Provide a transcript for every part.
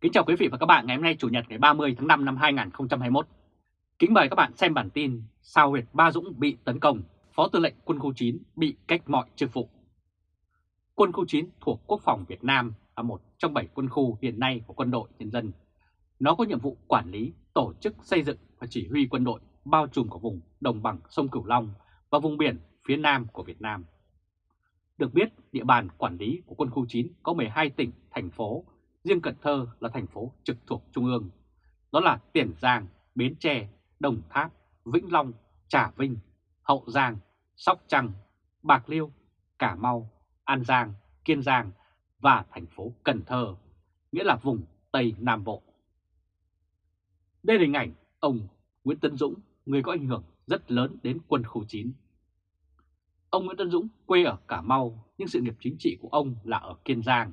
Kính chào quý vị và các bạn ngày hôm nay Chủ nhật ngày 30 tháng 5 năm 2021. Kính mời các bạn xem bản tin Sao huyệt Ba Dũng bị tấn công, Phó Tư lệnh Quân khu 9 bị cách mọi chức vụ. Quân khu 9 thuộc Quốc phòng Việt Nam là một trong 7 quân khu hiện nay của quân đội nhân dân. Nó có nhiệm vụ quản lý, tổ chức xây dựng và chỉ huy quân đội bao trùm của vùng đồng bằng sông Cửu Long và vùng biển phía Nam của Việt Nam. Được biết, địa bàn quản lý của quân khu 9 có 12 tỉnh, thành phố riêng Cần Thơ là thành phố trực thuộc Trung ương. Đó là Tiền Giang, Bến Tre, Đồng Tháp, Vĩnh Long, Trà Vinh, Hậu Giang, Sóc Trăng, Bạc Liêu, Cà Mau, An Giang, Kiên Giang và thành phố Cần Thơ, nghĩa là vùng Tây Nam Bộ. Đây là hình ảnh ông Nguyễn Tân Dũng, người có ảnh hưởng rất lớn đến quân khu 9. Ông Nguyễn Tân Dũng quê ở Cà Mau nhưng sự nghiệp chính trị của ông là ở Kiên Giang.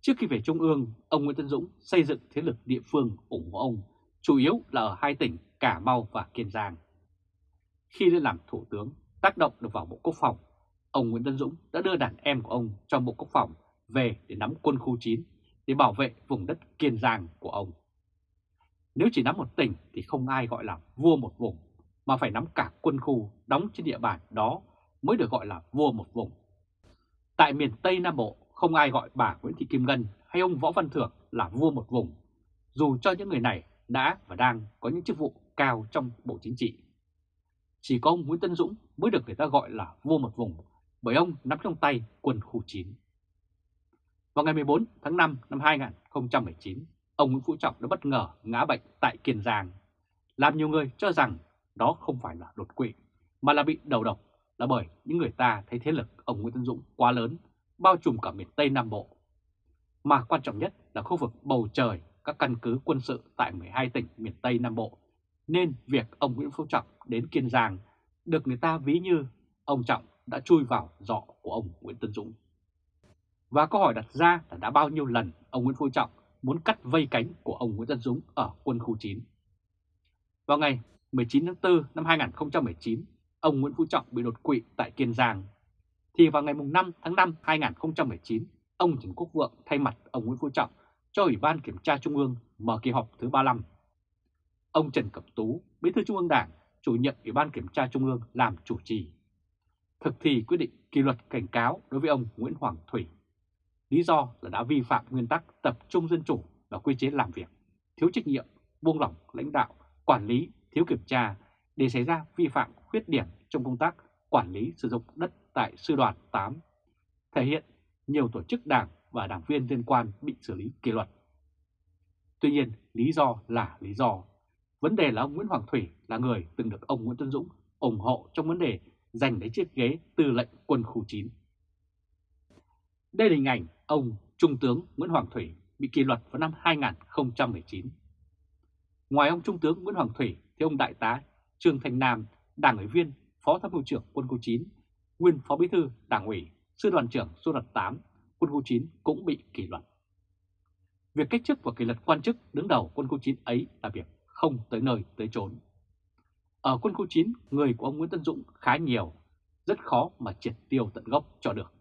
Trước khi về Trung ương, ông Nguyễn Tân Dũng xây dựng thế lực địa phương ủng hộ ông, chủ yếu là ở hai tỉnh Cà Mau và Kiên Giang. Khi lên làm thủ tướng, tác động được vào Bộ Quốc phòng, ông Nguyễn Tân Dũng đã đưa đàn em của ông trong Bộ Quốc phòng về để nắm quân khu 9 để bảo vệ vùng đất Kiên Giang của ông. Nếu chỉ nắm một tỉnh thì không ai gọi là vua một vùng, mà phải nắm cả quân khu đóng trên địa bàn đó mới được gọi là vua một vùng. Tại miền Tây Nam Bộ, không ai gọi bà Nguyễn Thị Kim Ngân hay ông Võ Văn Thưởng là vua một vùng, dù cho những người này đã và đang có những chức vụ cao trong Bộ Chính trị. Chỉ có ông Nguyễn Tân Dũng mới được người ta gọi là vua một vùng, bởi ông nắm trong tay quân khu 9. Vào ngày 14 tháng 5 năm 2019, ông Nguyễn Phú Trọng đã bất ngờ ngã bệnh tại Kiên Giang, làm nhiều người cho rằng đó không phải là đột quỵ, mà là bị đầu độc, là bởi những người ta thấy thế lực ông Nguyễn Tân Dũng quá lớn bao trùm cả miền Tây Nam Bộ. Mà quan trọng nhất là khu vực bầu trời các căn cứ quân sự tại 12 tỉnh miền Tây Nam Bộ, nên việc ông Nguyễn Phú Trọng đến Kiên Giang được người ta ví như ông Trọng đã chui vào giọ của ông Nguyễn Tân Dũng. Và câu hỏi đặt ra là đã bao nhiêu lần ông Nguyễn Phú Trọng muốn cắt vây cánh của ông Nguyễn Tân Dũng ở quân khu 9. Vào ngày 19 tháng 4 năm 2019, ông Nguyễn Phú Trọng bị đột quỵ tại Kiên Giang thì vào ngày 5 tháng 5 2019, ông Trần Quốc Vượng thay mặt ông Nguyễn Phú Trọng cho Ủy ban Kiểm tra Trung ương mở kỳ họp thứ 35. Ông Trần Cẩm Tú, Bí thư Trung ương Đảng, chủ nhiệm Ủy ban Kiểm tra Trung ương làm chủ trì. Thực thi quyết định kỷ luật cảnh cáo đối với ông Nguyễn Hoàng Thủy. Lý do là đã vi phạm nguyên tắc tập trung dân chủ và quy chế làm việc, thiếu trách nhiệm, buông lỏng lãnh đạo, quản lý, thiếu kiểm tra để xảy ra vi phạm khuyết điểm trong công tác quản lý sử dụng đất tại Sư đoàn 8, thể hiện nhiều tổ chức đảng và đảng viên liên quan bị xử lý kỷ luật. Tuy nhiên, lý do là lý do. Vấn đề là ông Nguyễn Hoàng Thủy là người từng được ông Nguyễn Tân Dũng ủng hộ trong vấn đề giành lấy chiếc ghế tư lệnh quân khu 9. Đây là hình ảnh ông Trung tướng Nguyễn Hoàng Thủy bị kỷ luật vào năm 2019. Ngoài ông Trung tướng Nguyễn Hoàng Thủy thì ông Đại tá Trương thành Nam, Đảng ủy viên, Phó Tham mưu trưởng quân khu 9 nguyên Phó Bí thư Đảng ủy, Sư đoàn trưởng Sư đoàn 8, quân khu 9 cũng bị kỷ luật. Việc cách chức và kỷ luật quan chức đứng đầu quân khu 9 ấy là việc không tới nơi tới chốn. Ở quân khu 9, người của ông Nguyễn Tân Dũng khá nhiều, rất khó mà triệt tiêu tận gốc cho được.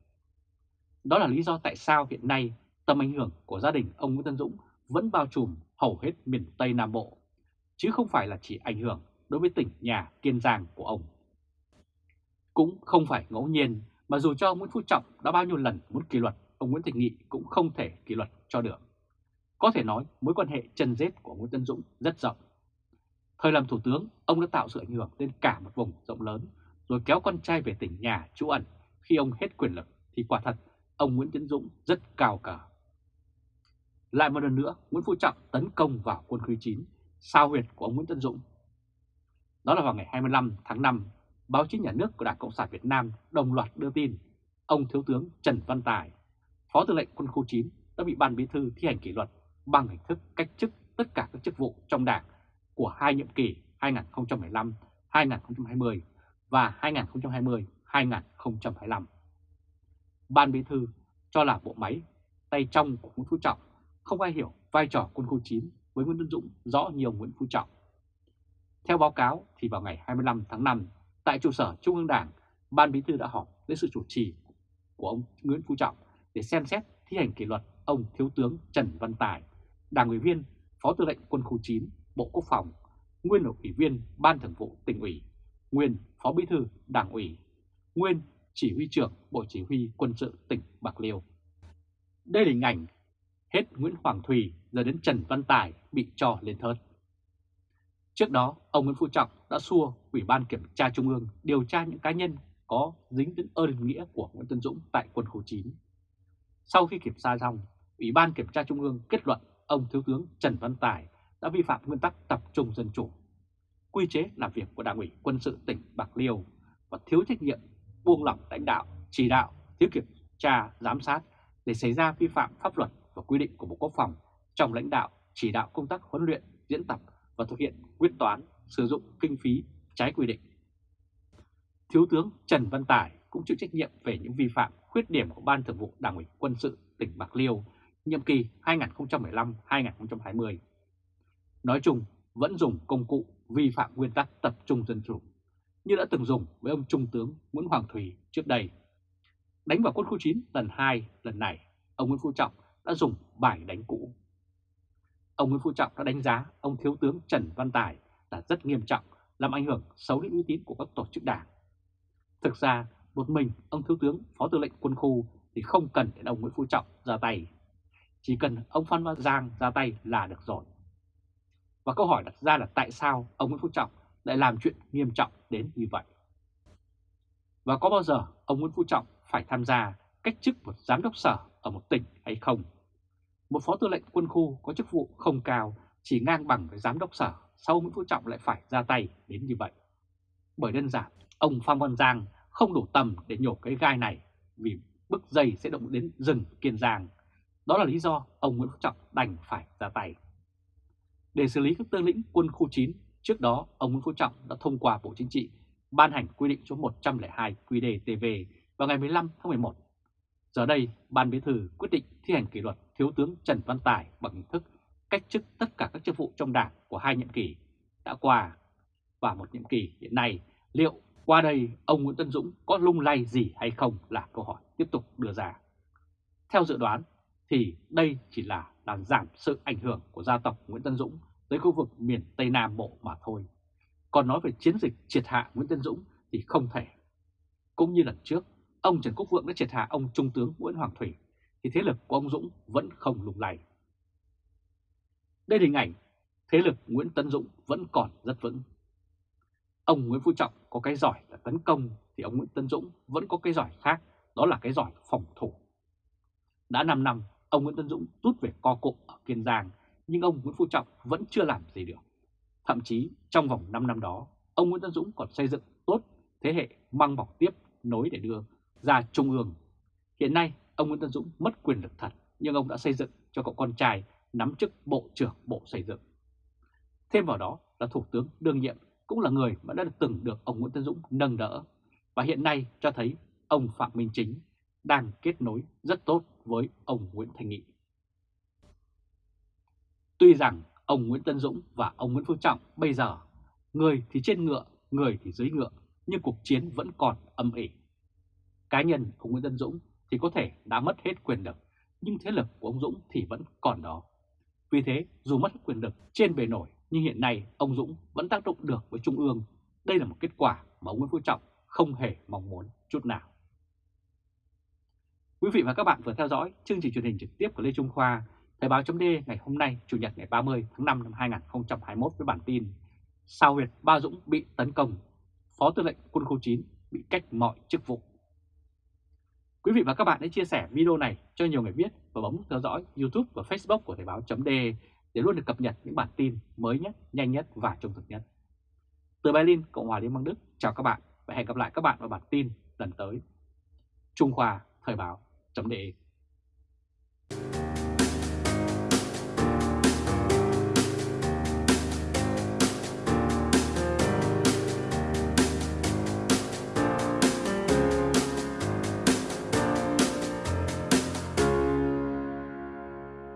Đó là lý do tại sao hiện nay tầm ảnh hưởng của gia đình ông Nguyễn Tân Dũng vẫn bao trùm hầu hết miền Tây Nam Bộ, chứ không phải là chỉ ảnh hưởng đối với tỉnh nhà Kiên Giang của ông. Cũng không phải ngẫu nhiên mà dù cho Nguyễn Phú Trọng đã bao nhiêu lần muốn kỷ luật, ông Nguyễn Thành Nghị cũng không thể kỷ luật cho được. Có thể nói mối quan hệ chân rết của Nguyễn Tân Dũng rất rộng. Thời làm thủ tướng, ông đã tạo sự ảnh hưởng lên cả một vùng rộng lớn, rồi kéo con trai về tỉnh nhà trú ẩn. Khi ông hết quyền lực thì quả thật ông Nguyễn Tân Dũng rất cao cả. Lại một lần nữa, Nguyễn Phú Trọng tấn công vào quân khu 9, sao huyệt của ông Nguyễn Tân Dũng. Đó là vào ngày 25 tháng 5 báo chí nhà nước của Đảng Cộng sản Việt Nam đồng loạt đưa tin ông Thiếu tướng Trần Văn Tài, Phó Tư lệnh Quân khu 9 đã bị Ban Bí thư thi hành kỷ luật bằng hình thức cách chức tất cả các chức vụ trong Đảng của hai nhiệm kỳ 2015-2020 và 2020-2025. Ban Bí thư cho là bộ máy tay trong của Nguyễn Phú Trọng không ai hiểu vai trò quân khu 9 với Nguyễn Tân Dũng rõ nhiều Nguyễn Phú Trọng. Theo báo cáo thì vào ngày 25 tháng 5 Tại trụ sở Trung ương Đảng, Ban Bí thư đã họp với sự chủ trì của ông Nguyễn Phú Trọng để xem xét thi hành kỷ luật ông Thiếu tướng Trần Văn Tài Đảng ủy viên, Phó Tư lệnh Quân khu 9, Bộ Quốc phòng, nguyên là ủy viên Ban Thường vụ tỉnh ủy, nguyên Phó Bí thư Đảng ủy, nguyên Chỉ huy trưởng Bộ Chỉ huy Quân sự tỉnh Bạc Liêu. Đây là hình ảnh hết Nguyễn Hoàng Thùy giờ đến Trần Văn Tài bị cho lên thớt. Trước đó, ông Nguyễn Phú Trọng đã xua Ủy ban Kiểm tra Trung ương điều tra những cá nhân có dính đến ơn nghĩa của Nguyễn Tân Dũng tại quân khu 9. Sau khi kiểm tra xong, Ủy ban Kiểm tra Trung ương kết luận ông Thiếu tướng Trần Văn Tài đã vi phạm nguyên tắc tập trung dân chủ, quy chế làm việc của Đảng ủy quân sự tỉnh Bạc Liêu và thiếu trách nhiệm, buông lỏng lãnh đạo, chỉ đạo, thiếu kiểm tra, giám sát để xảy ra vi phạm pháp luật và quy định của Bộ Quốc phòng trong lãnh đạo, chỉ đạo công tác huấn luyện, diễn tập và thực hiện quyết toán sử dụng kinh phí trái quy định. Thiếu tướng Trần Văn Tải cũng chịu trách nhiệm về những vi phạm khuyết điểm của Ban Thường vụ Đảng ủy Quân sự tỉnh Bạc Liêu nhiệm kỳ 2015-2020. Nói chung, vẫn dùng công cụ vi phạm nguyên tắc tập trung dân chủ, như đã từng dùng với ông Trung tướng Nguyễn Hoàng Thùy trước đây. Đánh vào quân khu 9 lần 2, lần này, ông Nguyễn Phú Trọng đã dùng bài đánh cũ. Ông Nguyễn Phú Trọng đã đánh giá ông Thiếu tướng Trần Văn Tài là rất nghiêm trọng, làm ảnh hưởng xấu đến uy tín của các tổ chức đảng. Thực ra, một mình ông Thiếu tướng Phó Tư lệnh Quân khu thì không cần đến ông Nguyễn Phú Trọng ra tay. Chỉ cần ông Phan Văn Giang ra tay là được rồi. Và câu hỏi đặt ra là tại sao ông Nguyễn Phú Trọng lại làm chuyện nghiêm trọng đến như vậy? Và có bao giờ ông Nguyễn Phú Trọng phải tham gia cách chức một giám đốc sở ở một tỉnh hay không? Một phó tư lệnh quân khu có chức vụ không cao, chỉ ngang bằng với giám đốc sở, sau Nguyễn Phú Trọng lại phải ra tay đến như vậy. Bởi đơn giản, ông Phan Văn Giang không đủ tầm để nhổ cái gai này vì bức dây sẽ động đến rừng Kiên Giang. Đó là lý do ông Nguyễn Phú Trọng đành phải ra tay. Để xử lý các tướng lĩnh quân khu 9, trước đó ông Nguyễn Phú Trọng đã thông qua Bộ Chính trị ban hành quy định số 102 QĐ-TV vào ngày 15 tháng 11. Giờ đây, Ban Bí thư quyết định thi hành kỷ luật Thiếu tướng Trần Văn Tài bằng hình thức cách chức tất cả các chức vụ trong đảng của hai nhiệm kỳ đã qua. Và một nhiệm kỳ hiện nay, liệu qua đây ông Nguyễn Tân Dũng có lung lay gì hay không là câu hỏi tiếp tục đưa ra. Theo dự đoán thì đây chỉ là làm giảm sự ảnh hưởng của gia tộc Nguyễn Tân Dũng tới khu vực miền Tây Nam Bộ mà thôi. Còn nói về chiến dịch triệt hạ Nguyễn Tân Dũng thì không thể. Cũng như lần trước, ông Trần Quốc Vượng đã triệt hạ ông Trung tướng Nguyễn Hoàng Thủy thì thế lực của ông Dũng vẫn không lùng lầy. Đây là hình ảnh thế lực Nguyễn Tân Dũng vẫn còn rất vững. Ông Nguyễn Phú Trọng có cái giỏi là tấn công thì ông Nguyễn Tân Dũng vẫn có cái giỏi khác, đó là cái giỏi phòng thủ. Đã 5 năm, ông Nguyễn Tân Dũng rút về co cụm ở Kiên Giang, nhưng ông Nguyễn Phú Trọng vẫn chưa làm gì được. Thậm chí trong vòng 5 năm đó, ông Nguyễn Tân Dũng còn xây dựng tốt thế hệ mang bọc tiếp nối để đưa ra Trung ương. Hiện nay, ông Nguyễn Tân Dũng mất quyền lực thật, nhưng ông đã xây dựng cho cậu con trai nắm chức Bộ trưởng Bộ Xây dựng. Thêm vào đó là Thủ tướng đương nhiệm cũng là người mà đã từng được ông Nguyễn Tân Dũng nâng đỡ và hiện nay cho thấy ông Phạm Minh Chính đang kết nối rất tốt với ông Nguyễn Thành Nghị. Tuy rằng ông Nguyễn Tân Dũng và ông Nguyễn Phú Trọng bây giờ người thì trên ngựa, người thì dưới ngựa nhưng cuộc chiến vẫn còn âm ỉ. Cá nhân ông Nguyễn Tân Dũng thì có thể đã mất hết quyền lực nhưng thế lực của ông Dũng thì vẫn còn đó. Vì thế dù mất quyền lực trên bề nổi nhưng hiện nay ông Dũng vẫn tác động được với Trung ương. Đây là một kết quả mà ông Nguyễn Phú Trọng không hề mong muốn chút nào. Quý vị và các bạn vừa theo dõi chương trình truyền hình trực tiếp của Lê Trung Khoa, Thời báo chấm ngày hôm nay, Chủ nhật ngày 30 tháng 5 năm 2021 với bản tin Sao huyệt Ba Dũng bị tấn công, Phó Tư lệnh Quân khu 9 bị cách mọi chức vụ. Quý vị và các bạn hãy chia sẻ video này cho nhiều người biết và bấm theo dõi YouTube và Facebook của Thời báo .de để luôn được cập nhật những bản tin mới nhất, nhanh nhất và trung thực nhất. Từ Berlin, Cộng hòa Liên bang Đức, chào các bạn và hẹn gặp lại các bạn vào bản tin lần tới. Trung Khoa Thời báo .de